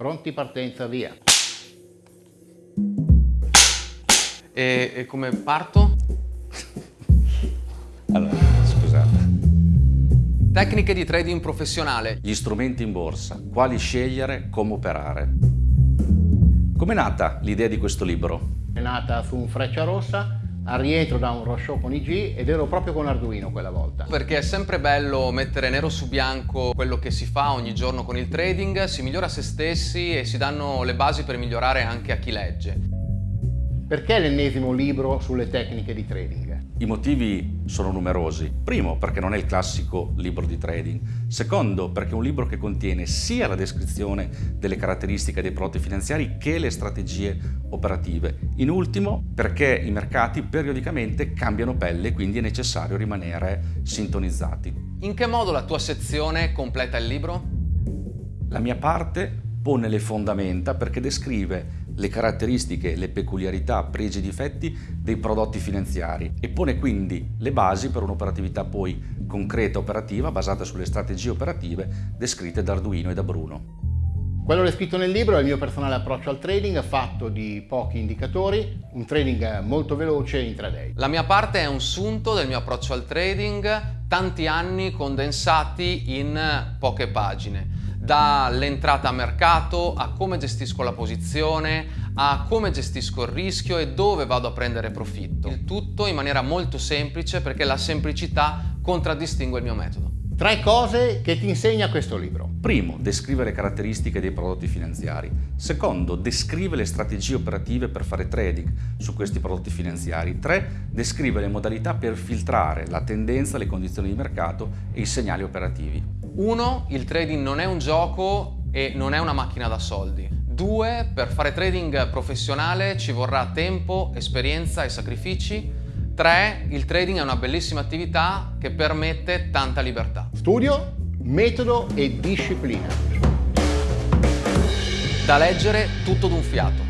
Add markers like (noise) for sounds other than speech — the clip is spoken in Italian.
Pronti, partenza, via. E, e come parto? (laughs) Allora, scusate. Tecniche di trading professionale. Gli strumenti in borsa, quali scegliere, come operare. Com'è nata l'idea di questo libro? È nata su un freccia rossa al rientro da un roadshow con IG ed ero proprio con Arduino quella volta. Perché è sempre bello mettere nero su bianco quello che si fa ogni giorno con il trading, si migliora se stessi e si danno le basi per migliorare anche a chi legge. Perché l'ennesimo libro sulle tecniche di trading? I motivi sono numerosi. Primo, perché non è il classico libro di trading. Secondo, perché è un libro che contiene sia la descrizione delle caratteristiche dei prodotti finanziari che le strategie operative. In ultimo, perché i mercati periodicamente cambiano pelle e quindi è necessario rimanere sintonizzati. In che modo la tua sezione completa il libro? La mia parte pone le fondamenta perché descrive le caratteristiche, le peculiarità, pregi e difetti dei prodotti finanziari e pone quindi le basi per un'operatività poi concreta operativa basata sulle strategie operative descritte da Arduino e da Bruno. Quello descritto nel libro è il mio personale approccio al trading fatto di pochi indicatori, un trading molto veloce in 3D. La mia parte è un sunto del mio approccio al trading, tanti anni condensati in poche pagine dall'entrata a mercato a come gestisco la posizione, a come gestisco il rischio e dove vado a prendere profitto. Il tutto in maniera molto semplice perché la semplicità contraddistingue il mio metodo. Tre cose che ti insegna questo libro. Primo, descrive le caratteristiche dei prodotti finanziari. Secondo, descrive le strategie operative per fare trading su questi prodotti finanziari. Tre, descrive le modalità per filtrare la tendenza, le condizioni di mercato e i segnali operativi. Uno, il trading non è un gioco e non è una macchina da soldi. Due, per fare trading professionale ci vorrà tempo, esperienza e sacrifici. Tre, il trading è una bellissima attività che permette tanta libertà. Studio, metodo e disciplina. Da leggere tutto d'un fiato.